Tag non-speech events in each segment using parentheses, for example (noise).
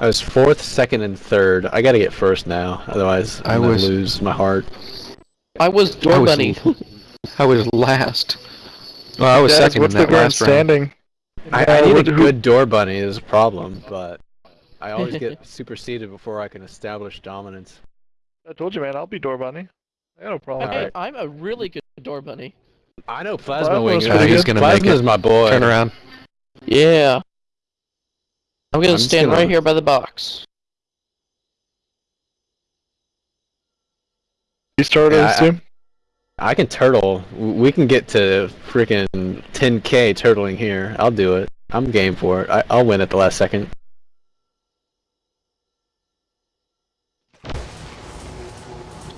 I was fourth, second, and third. I gotta get first now, otherwise I I'm gonna lose my heart. I was door I was- bunny. I was last. Well, I was Dad, second what's in that current last round. standing? I, I need a good door bunny is a problem, but I always get (laughs) superseded before I can establish dominance. I told you, man. I'll be door bunny. I got no problem. Okay, with I'm a really good door bunny. I know Plasma Plasma Wing. was is- he's gonna make Plasma's my boy. Turn around. Yeah. I'm gonna I'm stand gonna- right here by the box. You started Yeah, I- soon. I can turtle. We can get to freaking 10k turtling here. I'll do it. I'm game for it. I, I'll win at the last second.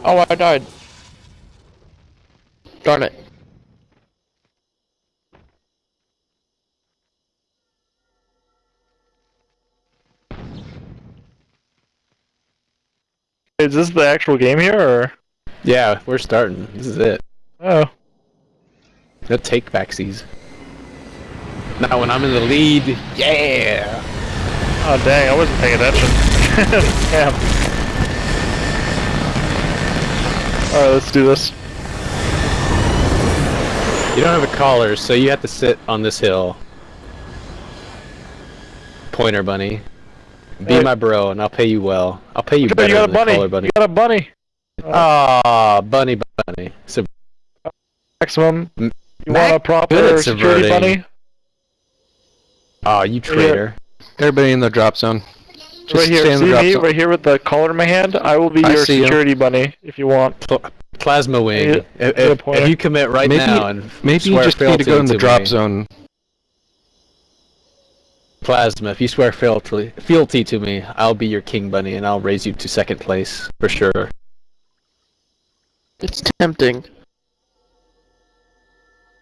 Oh, I died. Darn it. Is this the actual game here, or? Yeah, we're starting. This is it. Oh, No take backsies. Now when I'm in the lead, yeah. oh, dang! I wasn't paying attention. (laughs) Damn. All right, let's do this. You don't have a collar, so you have to sit on this hill. Pointer bunny. Be Hey. my bro, and I'll pay you well. I'll pay you You better got a than the bunny. collar bunny. You got a bunny. Ah, bunny bunny. So Maximum. You Mac- want a proper security subverting. bunny? Oh, you traitor. Everybody in the drop zone. Just right here. stay in the See drop me zone. right here with the collar in my hand. I will be I your see ya. security bunny if you want. Pl- Plasma wing. Yeah, if, if, if you commit right Maybe- now and Maybe you just need to go in the drop me, zone. Plasma, if you swear fealty, fealty to me, I'll be your king bunny and I'll raise you to second place for sure. It's tempting.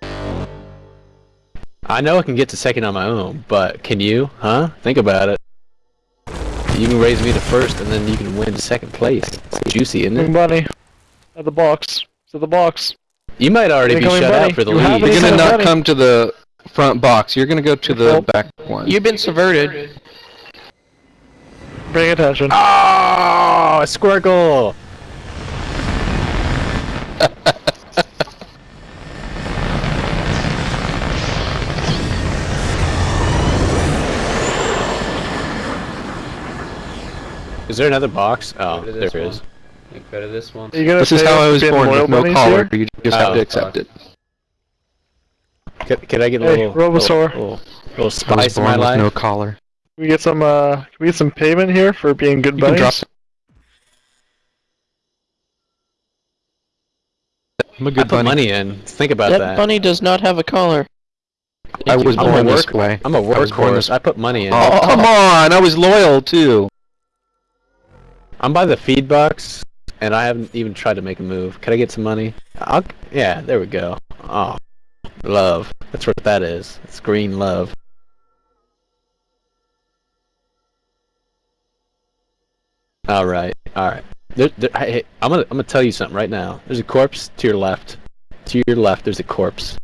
I know I can get to second on my own, but can you? Huh? Think about it. You can raise me to first, and then you can win second place. It's juicy, isn't King it? bunny. At the box. To the box. You might already be shut bunny. out for the You lead. You're gonna not running. come to the front box. You're gonna go to the Well- back one. You've been subverted. Bring attention. Oh, a Squircle! Is there another box? Oh, Go to oh, there this is. one. Like, go to this one. You gonna This is pay how us I was being born loyal with no bunnies collar. here? You just have Oh, to accept it. Can, can I get a Hey, little, Robosaur. little, little, little I was spice in my born with life? no collar. Can we get some uh can we get some payment here for being good You can drop. I'm a I good I put bunny. money in. Think about That that. bunny does not have a collar. I was I'm born this way. I'm a was born workhorse. this- I put money in. Oh, come on! I was loyal too. I'm by the feed box, and I haven't even tried to make a move. Can I get some money? I'll, yeah, there we go. Oh, love. That's what that is. It's green love. All right, all right. There, there, hey, I'm gonna, I'm gonna tell you something right now. There's a corpse to your left. To your left, there's a corpse.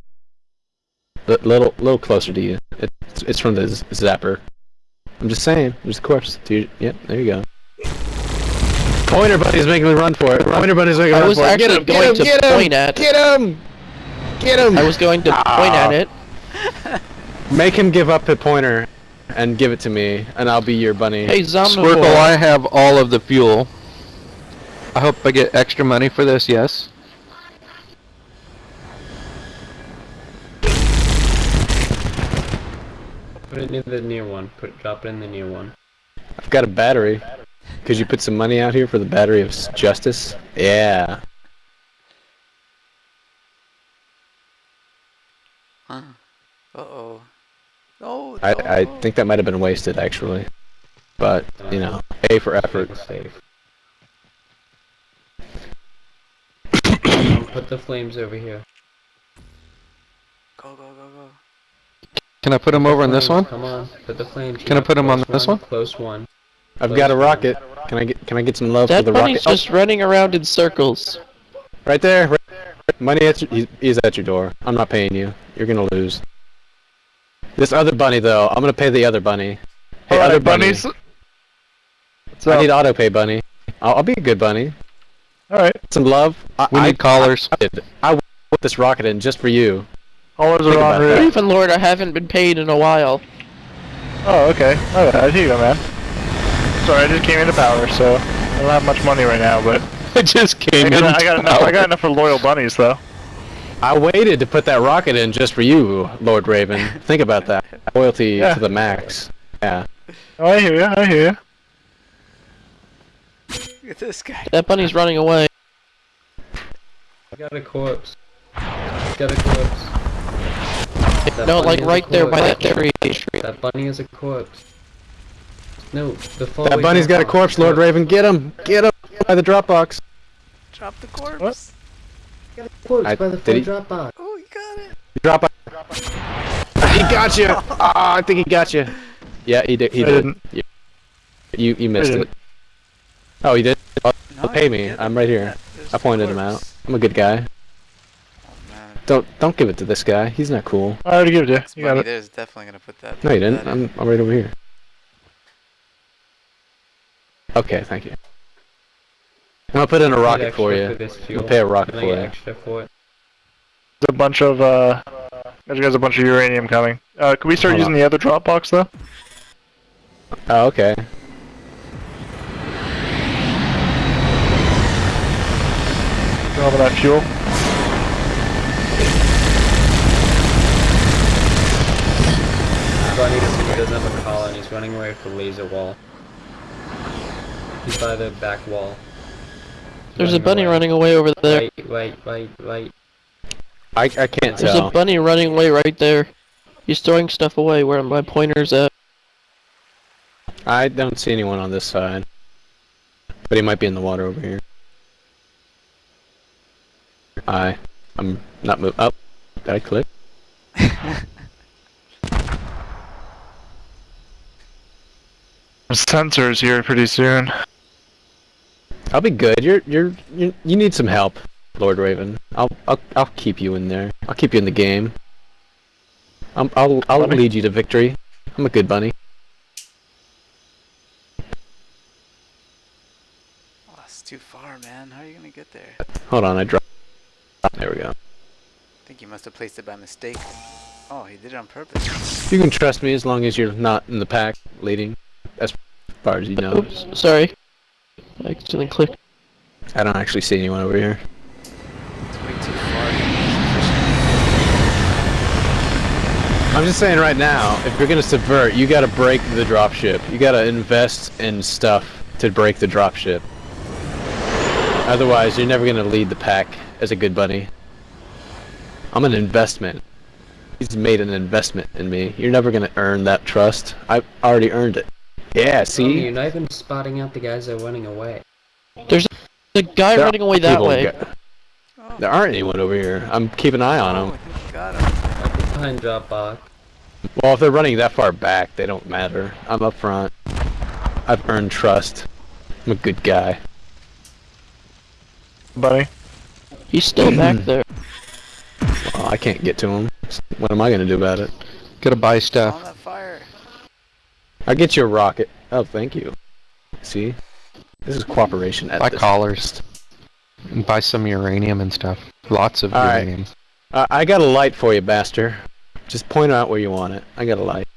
A little, little closer to you. It's, it's from the z- zapper. I'm just saying. There's a corpse. To your, yep, there you go. Pointer buddy's making me run for it. Pointer buddy's making me run for it. Get actually him, going to get him, point at. Get him! Get him! I was going to ah. point at it. (laughs) Make him give up the pointer and give it to me, and I'll be your bunny. Hey, Squircle, Zombivore. I have all of the fuel. I hope I get extra money for this, yes? Put it in the near one. Put drop it in the near one. I've got a battery. Could you put some money out here for the battery of justice? Yeah. Huh. Uh-oh. No, I, no. I think that might have been wasted, actually. But, you know, A for effort. Safe. (coughs) Put the flames over here. Go, go, go, go. Can I put them over on this one? Come on. Put the flames. Can I put put 'em on close this one? Close one. I've got a rocket. Can I get can I get some love That for the rocket? That bunny's rocket? just running around in circles. Oh, right there. Right there. Money at your, he's, he's at your door. I'm not paying you. You're gonna lose. This other bunny though, I'm gonna pay the other bunny. Hey, Alright, other bunny. bunnies. So, I need auto pay, bunny. I'll, I'll be a good bunny. all right. Some love. I, We I, need collars. I, did. I put this rocket in just for you. Collars Think are on route. Even Lord, I haven't been paid in a while. Oh, okay. All right. Here you go, man. Sorry, I just came into power, so I don't have much money right now, but (laughs) I just I came got, in. I got enough. I got enough for loyal bunnies, though. I waited to put that rocket in just for you, Lord Raven. Think about that. Loyalty Yeah. to the max. Yeah. Oh, I hear you. I hear you. Look at this guy. That bunny's running away. I got a corpse. I Got a corpse. That No, like right there by that tree. That bunny is a corpse. No, the That bunny's got a corpse, Lord Raven. Get him! Get him! By the Dropbox. Drop the corpse. Corpse I- by the did he- full Dropbox. Oh, you got it. Dropbox. (laughs) He got you! Ah, I think he got you. Yeah, he did. He I did. didn't. You, you, you missed didn't. it. Oh, he did? Oh, No, pay me. didn't. I'm right here. Yeah, I pointed him out. I'm a good guy. Oh. Don't don't give it to this guy. He's not cool. I already gave it to you. This You got it. there is definitely gonna put that. No, you didn't. I'm, I'm right over here. Okay, thank you. I'm gonna put in a rocket for you. this fuel. pay a rocket for you. extra for it? There's a bunch of uh. There's guys a bunch of uranium coming. Uh, can we start Hold using on. the other drop box though? Oh, okay. All of that fuel. Bunny doesn't, doesn't have a collar and he's running away from the laser wall. He's by the back wall. He's There's a bunny away. running away over there. Wait, wait, wait, wait. I, I can't There's tell. a bunny running away right there. He's throwing stuff away where my pointer's at. I don't see anyone on this side. But he might be in the water over here. I, I'm not move. Up. did I click? (laughs) Sensors here pretty soon. I'll be good. You're, you're, you you need some help, Lord Raven. I'll, I'll, I'll keep you in there. I'll keep you in the game. I'm, I'll, I'll Bunny? lead you to victory. I'm a good bunny. Oh, that's too far, man. How are you gonna get there? Hold on, I dropped. There we go. I think you must have placed it by mistake. Oh, he did it on purpose. You can trust me as long as you're not in the pack leading, as far as you know. Oops, sorry. I accidentally clicked. I don't actually see anyone over here. I'm just saying right now, if you're gonna subvert, you gotta break the dropship. You gotta invest in stuff to break the dropship. Otherwise, you're never gonna lead the pack as a good bunny. I'm an investment. He's made an investment in me. You're never gonna earn that trust. I've already earned it. Yeah, Oh, see? you're not even spotting out the guys that are running away. There's a guy There running away that way. go- Oh, There aren't anyone over here. I'm keeping an eye on oh, them. he got him. Like behind Dropbox. Well, if they're running that far back, they don't matter. I'm up front. I've earned trust. I'm a good guy. Buddy. He's still (clears throat) back there. Well, I can't get to him. What am I gonna do about it? Gotta buy On stuff. That fire. I'll get you a rocket. Oh, thank you. See? This is cooperation at Buy this collars. And buy some uranium and stuff. Lots of All right. uranium. Uh, I got a light for you, Baster. Just point out where you want it. I got a light.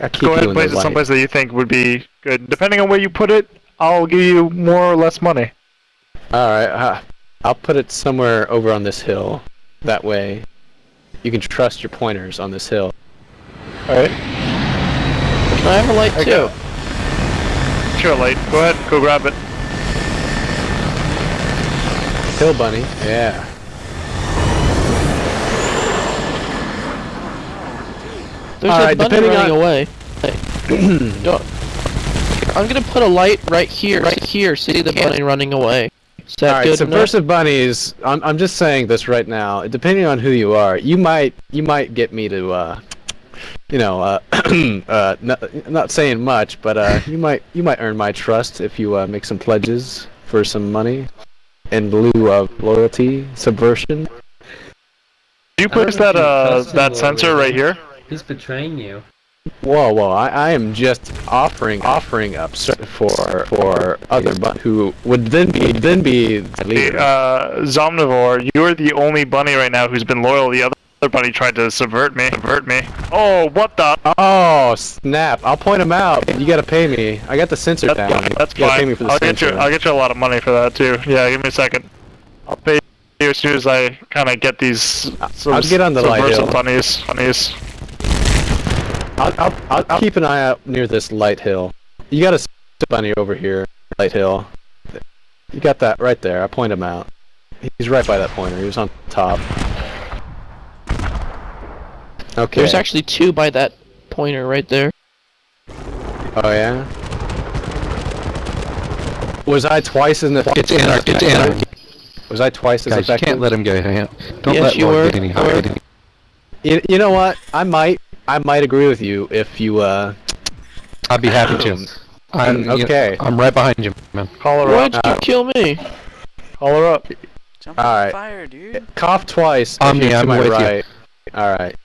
I keep Go ahead you and place it someplace that you think would be good. Depending on where you put it, I'll give you more or less money. All right. Uh, I'll put it somewhere over on this hill. That way, you can trust your pointers on this hill. Alright. Can I have a light Okay. too? Sure, light. Go ahead, go grab it. Hill bunny. Yeah. There's a Alright, bunny depending running on- away. (clears throat) Yo, I'm gonna put a light right here, right here. See the bunny running away. Is that All right, good enough? subversive bunnies. I'm I'm just saying this right now. Depending on who you are, you might you might get me to, uh, you know, uh, (clears throat) uh, not, not saying much, but uh, you might you might earn my trust if you uh, make some pledges for some money in lieu of loyalty, subversion. Did you I place that if uh that sensor Raven. right here? He's betraying you. Whoa, whoa! I, I am just offering offering up ser- for for other but who would then be then be the Hey, leader. uh, Zomnivore, you're the only bunny right now who's been loyal. To the other bunny tried to subvert me. Subvert me. Oh, what the? Oh snap! I'll point him out. You gotta pay me. I got the sensor That's down. That's you gotta pay me for the I'll get you. I'll get you a lot of money for that too. Yeah, give me a second. I'll pay you as soon as I kind of get these. I'll get on the light subversive hill. bunnies. Bunnies. I'll, I'll, I'll, I'll keep an eye out near this light hill. You got a bunny over here, light hill. You got that right there. I point him out. He's right by that pointer. He was on top. Okay. There's actually two by that pointer right there. Oh yeah. Was I twice as effective? It's anarchy. It's anarchy. Was I twice as Guys, you effective? can't let him go. Hang. Don't Yes, let you Lord were. get any You higher. were. than- You, you know what? I might I might agree with you if you uh. I'd be happy to. I'm you know, Okay. I'm right behind you, man. Call her Why up. did you Uh, kill me? Call her up. Jump Alright. fire, dude. Cough twice. if Omni, you're I'm my with you. right. All right.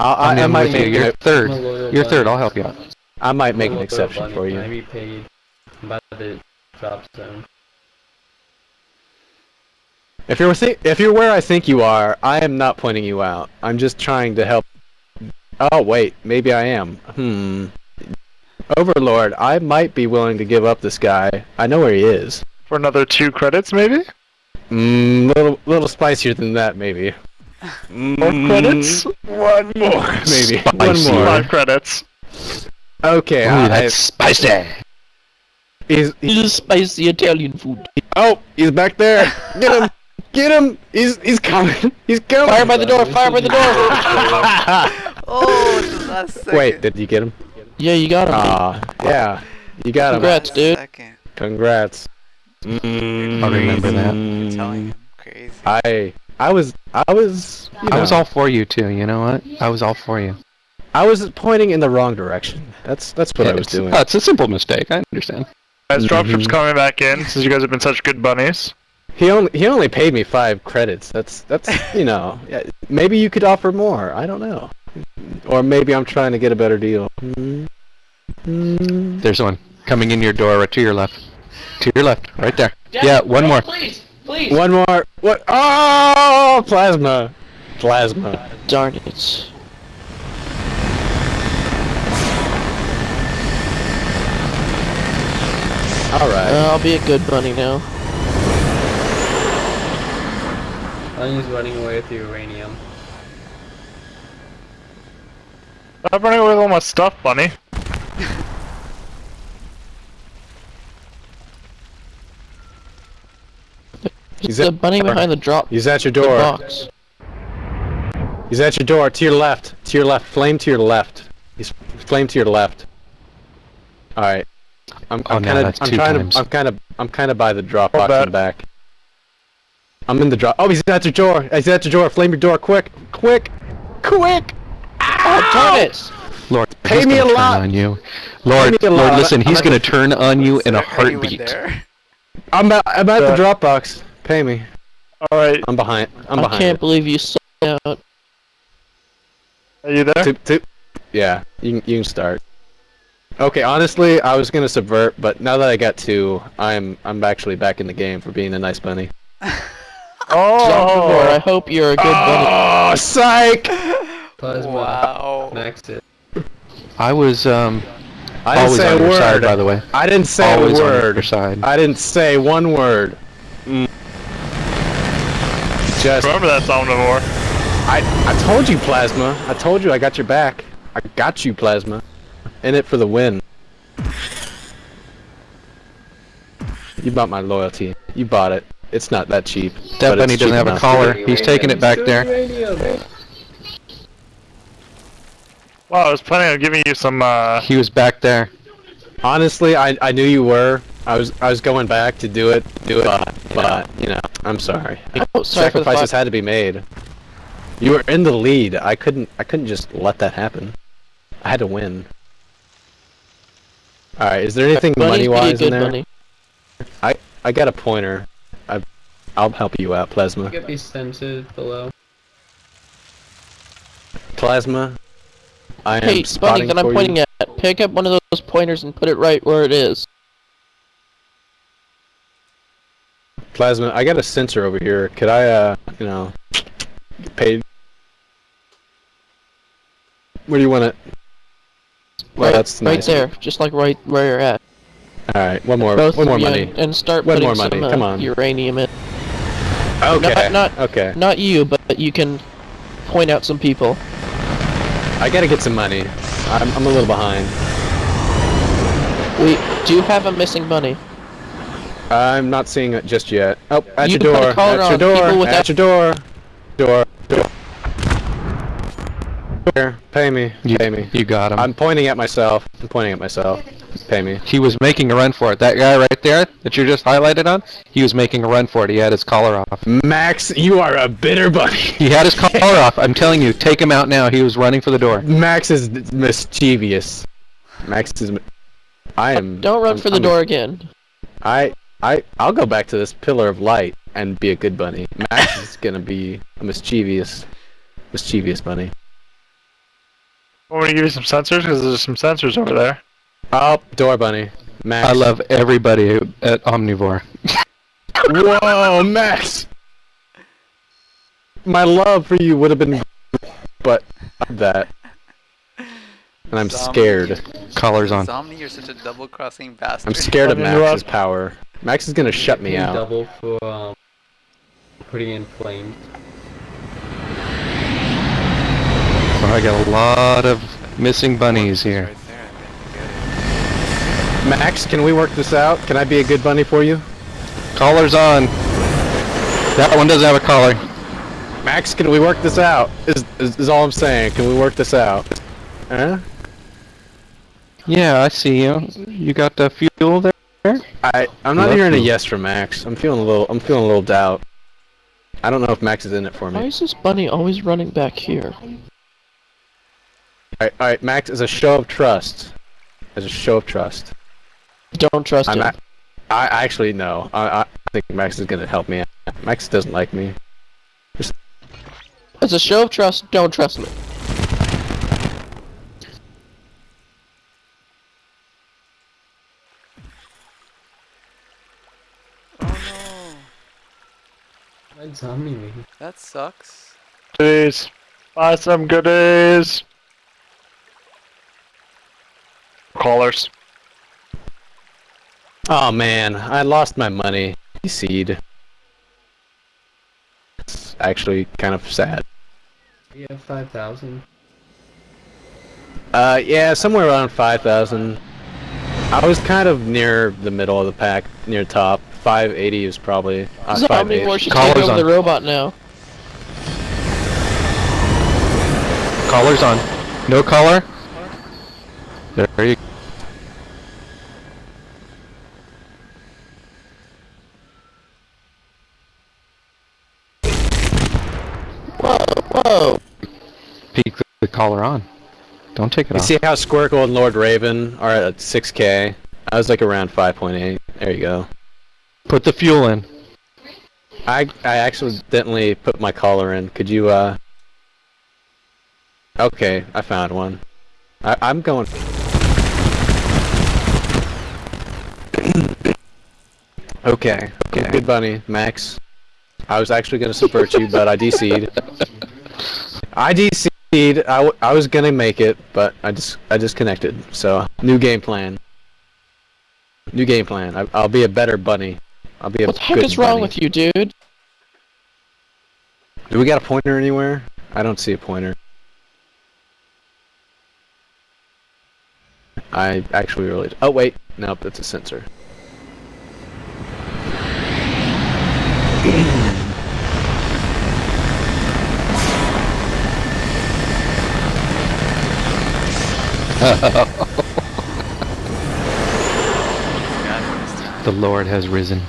I, I, I'm, I might with you. make You're an, third. I'm a loyal You're third. I'll help you out. I might make an exception bunny. for I you. be paid by the drop zone. If you're thi- if you're where I think you are, I am not pointing you out. I'm just trying to help. Oh wait, maybe I am. Hmm. Overlord, I might be willing to give up this guy. I know where he is. For another two credits, maybe? Mm, little little spicier than that, maybe. More credits? One more, (laughs) maybe. One more. Five credits. Okay, Ooh, I, that's spicy. he's, This is spicy Italian food. oh, he's back there. Get him, (laughs) get him. He's he's coming. He's coming. Fire by the door! Fire by the door! (laughs) Oh, it's last second. Wait, did you get him? yeah, you got him. Ah, yeah, you got him. Congrats, dude. Second. Congrats. I'll remember that. I'm telling him. Crazy. I I was I was you I was all for you too. You know what? I was all for you. I was pointing in the wrong direction. That's that's what I was doing. oh, it's a simple mistake. I understand. Guys, dropship's Mhm. coming back in since you guys have been such good bunnies. He only he only paid me five credits. That's that's you know yeah, maybe you could offer more. I don't know, or maybe I'm trying to get a better deal. There's one coming in your door, right to your left. To your left, right there. Yeah, one more. Please, please. One more. What? Oh, plasma, plasma. Darn it. All right. Uh, I'll be a good bunny now. Bunny's running away with the uranium. Stop running away with all my stuff, bunny. (laughs) He's the at- bunny behind the drop He's at your door. box. He's at your door. To your left. To your left. Flame to your left. He's flame to your left. All right. I'm, Oh, I'm no, kind of. that's I'm two trying times. to. I'm kind of. I'm kind of by the drop box in that. the back. I'm in the drop. Oh, he's at your door. He's at your door. Flame your door. Quick. Quick. Quick. Oh, darn it! Lord, Pay me a lot. on you. Lord, me a Lord, lot. listen, he's I'm gonna turn on you in a Is there anyone heartbeat. I'm at. I'm at the drop box. Pay me. Alright, I'm behind. I'm behind. I can't it. believe you sold out. are you there? Two- two- Yeah. You can. You can start. Okay. Honestly, I was gonna subvert, but now that I got two, I'm. I'm actually back in the game for being a nice bunny. (laughs) Zombivore, I Oh! hope you're a good bunny. Oh, psych! Plasma. Wow. Max it. I was um I didn't always say on a your side, word. by the way. I didn't say always a on your word. side. I didn't say one word. Just, Remember that Zomnivore. I, I told you, Plasma. I told you I got your back. I got you, Plasma. In it for the win. You bought my loyalty. You bought it. It's not that cheap. That but bunny doesn't cheap have a collar. He's taking it back there. Uranium. Wow, I was planning on giving you some, uh... He was back there. Honestly, I, I knew you were. I was I was going back to do it, do it, but, but you know, I'm sorry. Oh, sorry Sacrifices had to be made. You were in the lead. I couldn't I couldn't just let that happen. I had to win. All right, is there anything Bunny's money be a wise in there? bunny. I I got a pointer. I I'll help you out, Plasma. Get these sensors below. Plasma. I am Hey, Bunny, spotting that I'm pointing you. at. Pick up one of those pointers and put it right where it is. Plasma, I got a sensor over here. Could I, uh, you know, get paid? Where do you want it? Well, right, that's right there, just like right where you're at. All right, one more, Both one more money. And, start One putting more some money, uh, come on. uranium in. Okay, not- okay. Not you, but you can point out some people. I gotta get some money. I'm, I'm a little behind. We do have a missing bunny. I'm not seeing it just yet. Oh, at You your can put a door. At your door. At your door. Door. Door. Here, pay me. You, Pay me. you got him. I'm pointing at myself. I'm pointing at myself. Pay me. He was making a run for it. That guy right there that you just highlighted on, he was making a run for it. He had his collar off. Max, you are a bitter bunny. He had his (laughs) collar off. I'm telling you, take him out now. He was running for the door. Max is mischievous. Max is. I am. Don't run I'm- for the I'm- door again. I. I. I'll go back to this pillar of light and be a good bunny. Max is gonna be a mischievous, mischievous bunny. Want me to give you some sensors? Because there's some sensors over there. Oh, door bunny. Max. I love everybody at Omnivore. Whoa, Max! My love for you would have been, but that, and I'm Zombie. scared. Collars on. Zomni, you're such a double crossing bastard. I'm scared of Max's power. Max is gonna shut me Can you out. Double for um, putting in flames. Oh, I got a lot of missing bunnies here. Right there, Max, can we work this out? Can I be a good bunny for you? Collars on. That one doesn't have a collar. Max, can we work this out? Is, is, is all I'm saying. Can we work this out? Huh? Yeah, I see you. You got the fuel there? I I'm not Love hearing a yes from Max. I'm feeling a little I'm feeling a little doubt. I don't know if Max is in it for me. Why is this bunny always running back here? Alright, alright, Max, as a show of trust. As a show of trust. Don't trust I'm him. not, I I actually no. I I think Max is gonna help me out. Max doesn't like me. As a show of trust, don't trust me. Oh no, zombie me? that sucks. Goodies. Buy some goodies. Callers. Oh man, I lost my money. Seed. It's actually kind of sad. We have five thousand. Uh, yeah, somewhere around 5,000. I was kind of near the middle of the pack, near top. 580 is probably. Uh, Zombie 580. War should Collars take over on. the robot now. Collars on. No collar? There you Whoa, whoa. peek the collar on. Don't take it You off. see how Squircle and Lord Raven are at 6k? I was like around 5.8. There you go. Put the fuel in. I I accidentally put my collar in. Could you uh? Okay, I found one. I, I'm going. (coughs) okay, okay. Good bunny, Max. I was actually gonna subvert you, but I DC'd. I DC'd. I, w- I was gonna make it, but I just I disconnected. So new game plan. New game plan. I, I'll be a better bunny. I'll be a What the heck good is wrong bunny. with you, dude? Do we got a pointer anywhere? I don't see a pointer. I actually really. Oh wait, nope, that's a sensor. Got it this (laughs) time. The Lord has risen.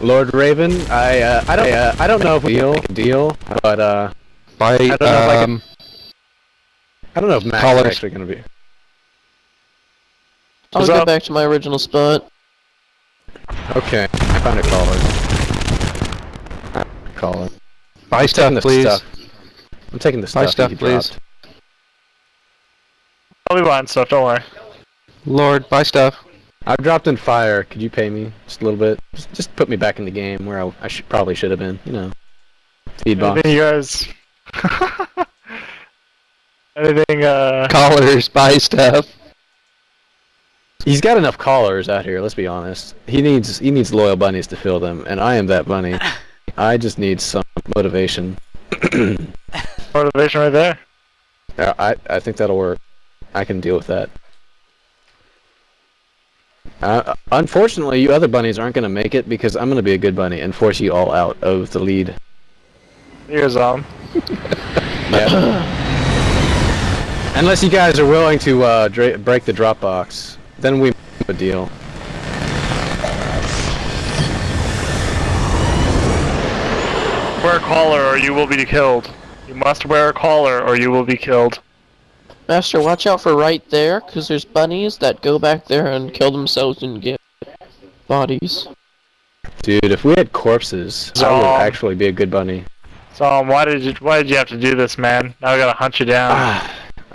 Lord Raven, I uh, I don't uh, I don't know if we deal deal, but uh, By don't know if I can- um, I don't know if Max Collars. is actually gonna be. I'll What's go up? back to my original spot. Okay, I found a collar. Collar. buy I'm stuff, the please. stuff. I'm taking the stuff. Buy stuff. stuff, you please. dropped. I'll be buying stuff. Don't worry. Lord, buy stuff. I've dropped in fire. Could you pay me just a little bit? Just, just put me back in the game where I, I should probably should have been. You know, feed box. Anything you guys? (laughs) Anything? Uh. Collars, buy stuff. He's got enough callers out here. Let's be honest. He needs he needs loyal bunnies to fill them, and I am that bunny. (laughs) I just need some motivation. (clears throat) Motivation right there. Uh, I I think that'll work. I can deal with that. Uh, unfortunately, you other bunnies aren't going to make it because I'm going to be a good bunny and force you all out of the lead. Here's (laughs) um. Yeah. Unless you guys are willing to uh, break the drop box, then we have a deal. Wear a collar or you will be killed. You must wear a collar or you will be killed. Master, watch out for right there, because there's bunnies that go back there and kill themselves and get bodies. Dude, if we had corpses, I would actually be a good bunny. So um, why did you why did you have to do this, man? Now I gotta hunt you down. Ah,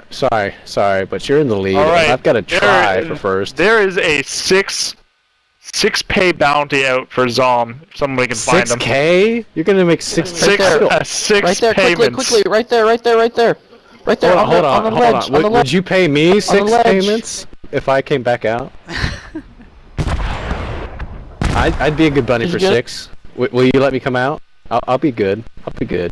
sorry, sorry, but you're in the lead. All and right, I've got to there- try for first. There is a six six pay bounty out for Zom. If somebody can find Six him. K? You're gonna make six. Six there. uh, six Right there, quickly, quickly, right there, right there, right there. Right there, Hold on, hold on, the, on, on the hold ledge, on. on Would, the would you pay me six payments if I came back out? (laughs) I'd, I'd be a good bunny Did for you six. W- will you let me come out? I'll, I'll be good. I'll be good.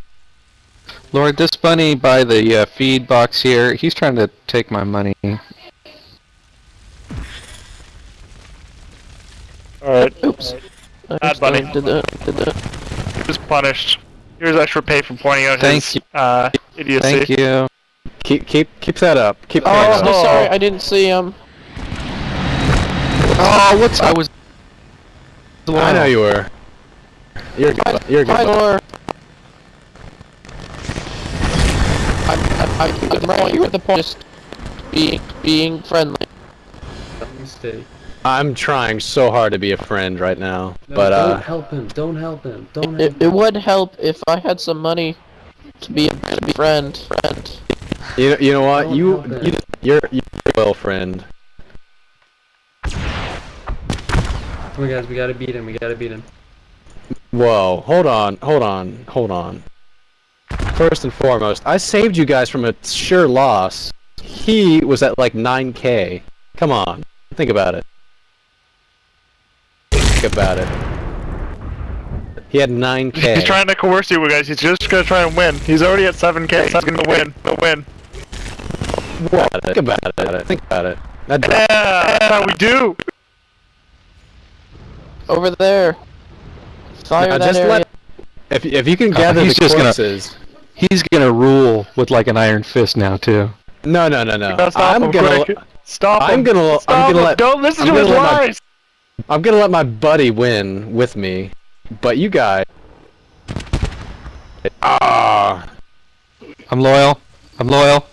Lord, this bunny by the uh, feed box here, he's trying to take my money. Alright. Oops. I Bad bunny. Did that, did that. He was punished. Here's extra pay for pointing out Thank his you. uh idiocy. Thank you. Keep keep keep that up. Keep Oh, paying I'm up. sorry, I didn't see him. Oh, what's I was. I know you were. You're good. bu- You're good. Hi, bu- Laura. I'm, I'm, I'm at the point, you're at the point of just being, being friendly. Mistake. I'm trying so hard to be a friend right now, No, but don't uh, help him. Don't help him. Don't It, help it him. would help if I had some money to be a, to be a friend. Friend. You know, you know what? You, you you're you're a well friend. Come on, guys. We gotta beat him. We gotta beat him. Whoa, hold on, hold on, hold on. First and foremost, I saved you guys from a sure loss. He was at like 9k. Come on, think about it. Think about it. He had 9k. He's trying to coerce you guys. He's just gonna try and win. He's already at 7k. He's gonna win. He'll win. What? Think about it. Think about it. That, Yeah, that's how we do. Over there. Fire Now, that just area. let- if if you can gather he's the just gonna- He's gonna rule with like an iron fist now too. No, no, no, no. Stop I'm him gonna. quick. Stop I'm him. gonna. Stop I'm gonna him. let. Don't listen I'm to his gonna my- lies. I'm gonna let my buddy win with me, but you guys. Ah. I'm loyal. I'm loyal.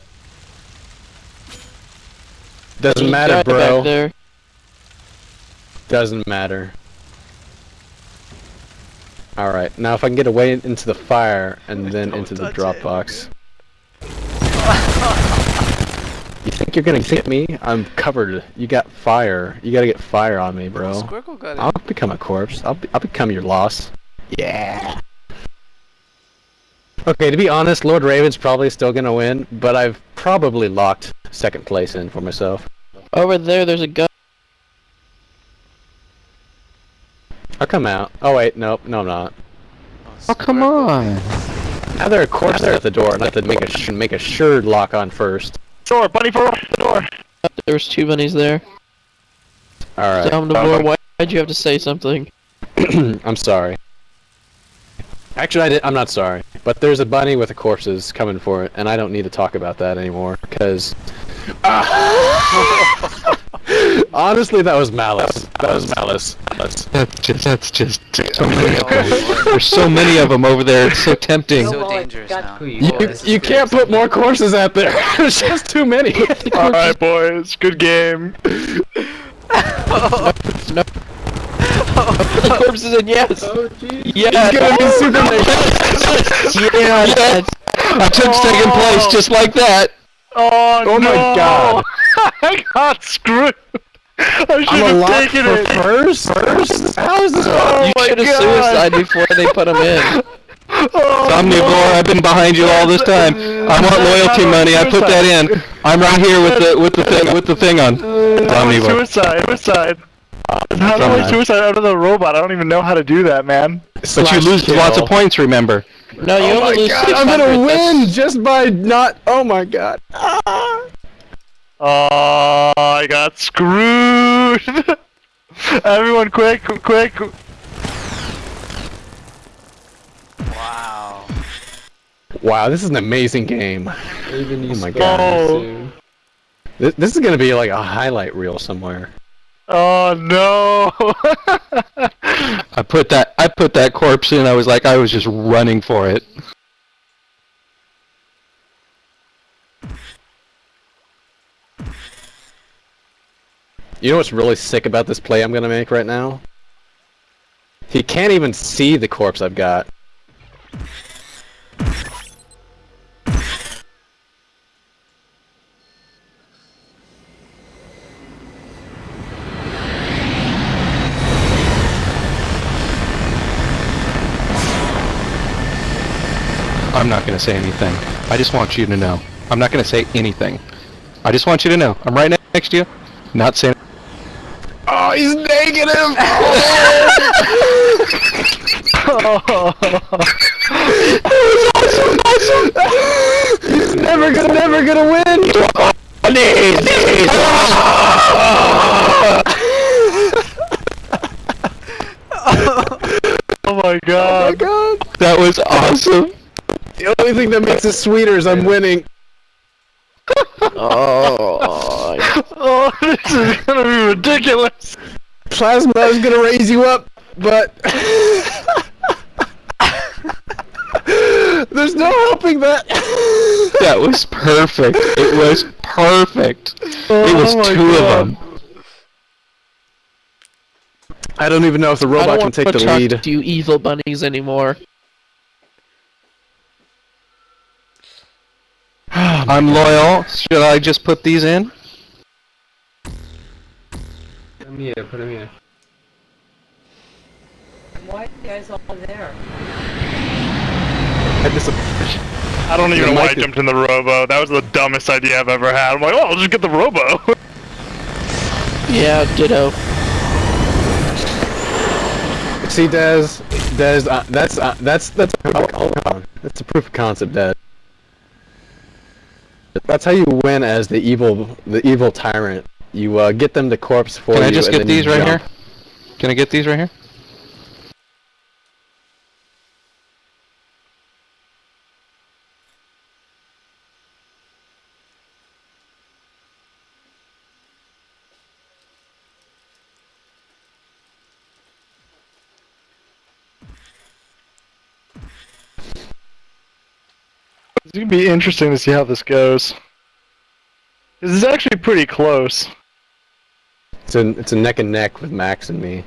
Doesn't matter, bro. Back there. Doesn't matter. Alright, now if I can get away into the fire and then into the drop box. You think you're gonna get me? I'm covered. You got fire. You gotta get fire on me, bro. Squircle got. I'll become a corpse. I'll, be, I'll become your loss. Yeah. Okay, to be honest, Lord Raven's probably still gonna win, but I've probably locked second place in for myself. Over there, there's a gun. I'll come out. Oh wait, nope, no I'm not. Oh come on. Now there are corpses there at the door, and I have to make a sh make a sure lock on first. Door, bunny for the door. There's two bunnies there. Alright. Down the floor. Why did you have to say something? (clears throat) I'm sorry. Actually, I did, I'm not sorry. But there's a bunny with the corpses coming for it, and I don't need to talk about that anymore, because... (laughs) Honestly, that was malice. That was malice. That's... That's just that's just so many of them. There's so many of them over there. It's so (laughs) tempting. So dangerous now. You, you can't put more corpses out there. (laughs) There's just too many. All right, boys. Good game. (laughs) the corpses in yes. Oh, jeez. Yes. It's gonna be super (laughs) yes. I took second place just like that. Oh, Oh my no. god. (laughs) I got screwed. I should I'm a have taken it. first. First? How is this? Oh you should have God. suicided before they put him in. Oh, Omnivore, I've been behind you all this time. I want loyalty money. I put that in. I'm right here with the with the thing with the thing on. Omnivore. Suicide, suicide. How do I suicide out of the robot? I don't even know how to do that, man. But you lose kill. lots of points, remember? No, you Oh only lose god, 600. I'm gonna that's- win just by not. Oh my god. (laughs) Ah. Oh, I got screwed. (laughs) Everyone, quick, quick. Wow. Wow, this is an amazing game. Even Oh my God. Oh. This, this is gonna be like a highlight reel somewhere. Oh no. (laughs) I put that I put that corpse in. I was like I was just running for it. You know what's really sick about this play I'm gonna make right now? He can't even see the corpse I've got. Not gonna say anything. I just want you to know. I'm not gonna say anything. I just want you to know. I'm right next to you. Not saying. Oh, he's negative! Oh, that was awesome. he's never gonna, never gonna win! (laughs) oh my Oh god. my god! That was awesome. The only thing that makes it sweeter is I'm winning. Oh, Oh, (laughs) this is gonna be ridiculous. Plasma is gonna raise you up, but (laughs) there's no helping that. (laughs) That was perfect. It was perfect. It was Oh two God. of them. I don't even know if the I robot don't can want take to the talk lead. to you evil bunnies anymore. I'm loyal. Should I just put these in? Put them here, put them here. Why are you guys all there? I dis- I don't even The know why I jumped in the robo. That was the dumbest idea I've ever had. I'm like, oh, I'll just get the robo. (laughs) Yeah, ditto. See, Des, Des, uh, that's uh, that's that's hold on. That's a proof of concept, Des. That's how you win as the evil, the evil tyrant. You uh, get them to corpse for Can you. Can I just get these right jump. here? Can I get these right here? It's gonna be interesting to see how this goes. This is actually pretty close. It's a it's a neck and neck with Max and me.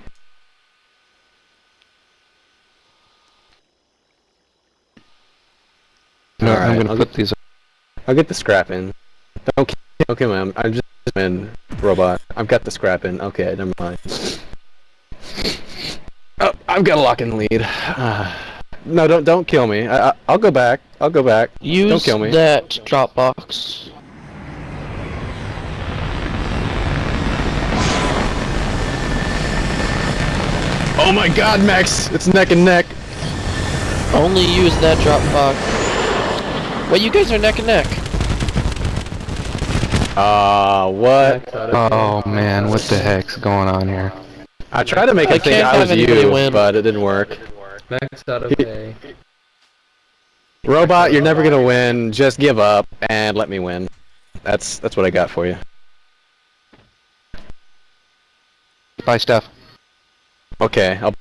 No, Alright, I'm gonna I'll put get- these. I'll get the scrap in. Don't kill, don't kill me. I'm, I'm just in robot. I've got the scrap in. Okay, never mind. Oh, I've got a lock in lead. Ah. No, don't don't kill me. I, I I'll go back. I'll go back. Use Don't kill me. that Dropbox. Oh my God, Max! It's neck and neck. Only use that Dropbox. Wait, you guys are neck and neck. Ah, what? Max out of Oh man, what the heck's going on here? I tried to make I thing think can't I was have you, win. but it didn't work. Max out of He- pay. Robot, you're never gonna win. Just give up and let me win. That's that's what I got for you. Buy stuff. Okay, I'll,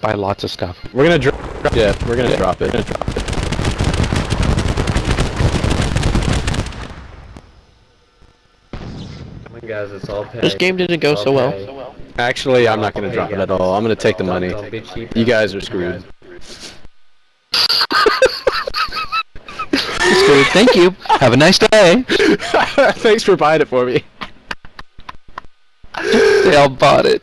Buy lots of stuff. we're gonna drop. Yeah, we're gonna drop it. We're gonna drop it. Come on, guys, it's all pay. This game didn't go It's so all well. Pay. Actually, I'm not gonna drop it at all. I'm gonna take the money. Don't be cheap. You guys are screwed. It's good. Thank you. Have a nice day. (laughs) Thanks for buying it for me. They all bought it.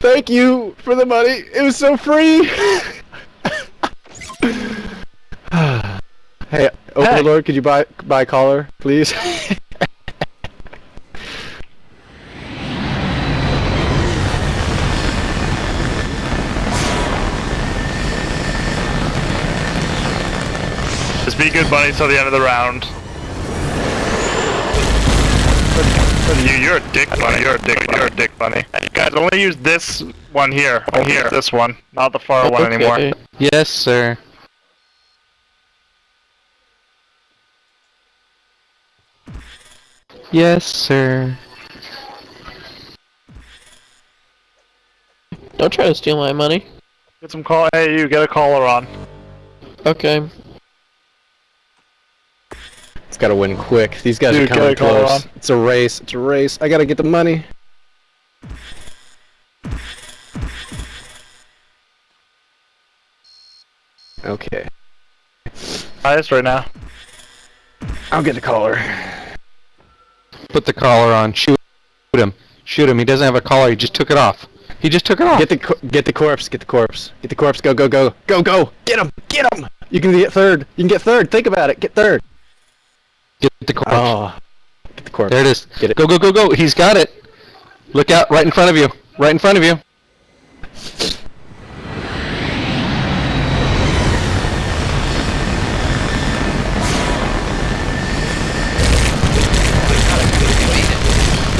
Thank you for the money. It was so free. (sighs) hey, Overlord, could you buy buy a collar, please? (laughs) be good bunny till the end of the round. You, you're a dick bunny. You're a dick. You're a dick bunny. Guys, only use this one here. Only here. This one, not the far one anymore. Yes, sir. Yes, sir. Don't try to steal my money. Get some call. Hey, you get a caller on. Okay. It's gotta win quick. These guys Dude, are coming get a collar close. on. It's a race. It's a race. I gotta get the money. Okay, Highest right now. I'll get the collar. Put the collar on. Shoot him. Shoot him. He doesn't have a collar. He just took it off. He just took it off. Get the get the corpse. Get the corpse. Get the corpse. Go go go go go. Get him. Get him. You can get third. You can get third. Think about it. Get third. Get the corpse. Oh, get the corpse. There it is. Get it. Go, go, go, go. He's got it. Look out. Right in front of you. Right in front of you.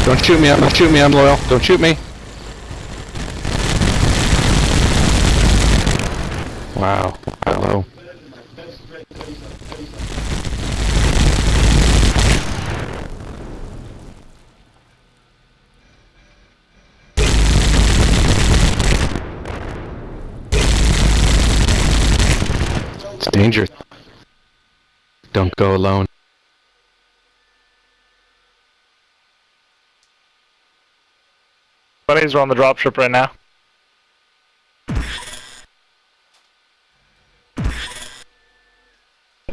Don't shoot me. Don't shoot me. I'm loyal. Don't shoot me. Wow. Hello. It's dangerous. Don't go alone. Bunnies are on the dropship right now.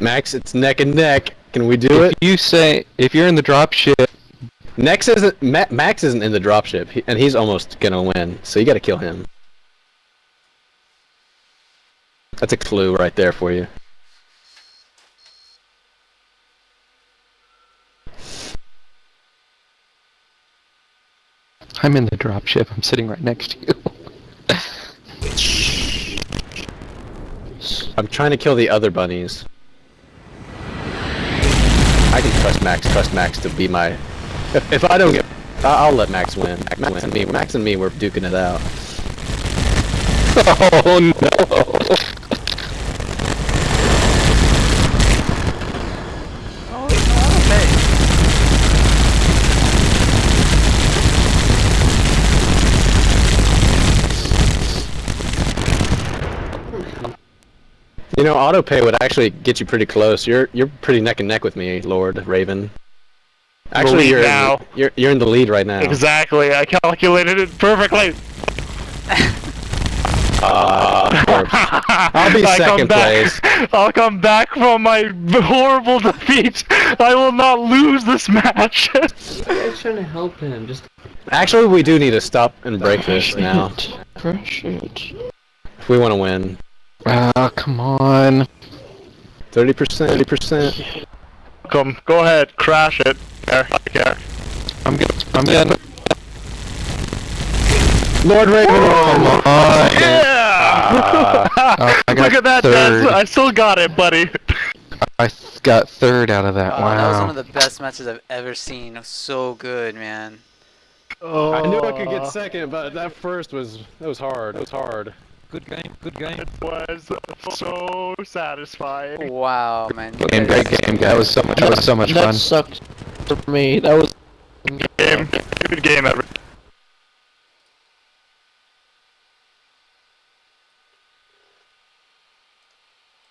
Max, it's neck and neck. Can we do If it? you say if you're in the drop ship, Nex isn't. Ma- Max isn't in the dropship, he, and he's almost gonna win. So you gotta kill him. That's a clue right there for you. I'm in the drop ship. I'm sitting right next to you. (laughs) I'm trying to kill the other bunnies. I can trust Max. Trust Max to be my. If, (laughs) if I don't get, I'll let Max win. Max and me. Max and me. We're duking it out. (laughs) oh no! You know, auto pay would actually get you pretty close. You're you're pretty neck and neck with me, Lord Raven. Actually, you're now. In, you're you're in the lead right now. Exactly. I calculated it perfectly. (laughs) Ah. I'll be (laughs) I come second back- place. (laughs) I'll come back from my horrible defeat. I will not lose this match. I was trying to help him. Just Actually, we do need to stop and break this now Crush it. if we want to win. Ah, come on. Thirty percent, thirty percent. Come, go ahead, crash it. There, I care. I'm good. I'm good. Lord Raven. Come on. Yeah! Oh, I (laughs) got Look at that, third. I still got it, buddy. I got third out of that. Oh, that was one of the best matches I've ever seen. So good, man. Oh, I knew I could get second, but that first was that was hard. It was hard. Good game, good game. It was so satisfying. Wow, man. you Game, great game. That was so much. That was so much that fun. sucked for me. That was Game, good game, every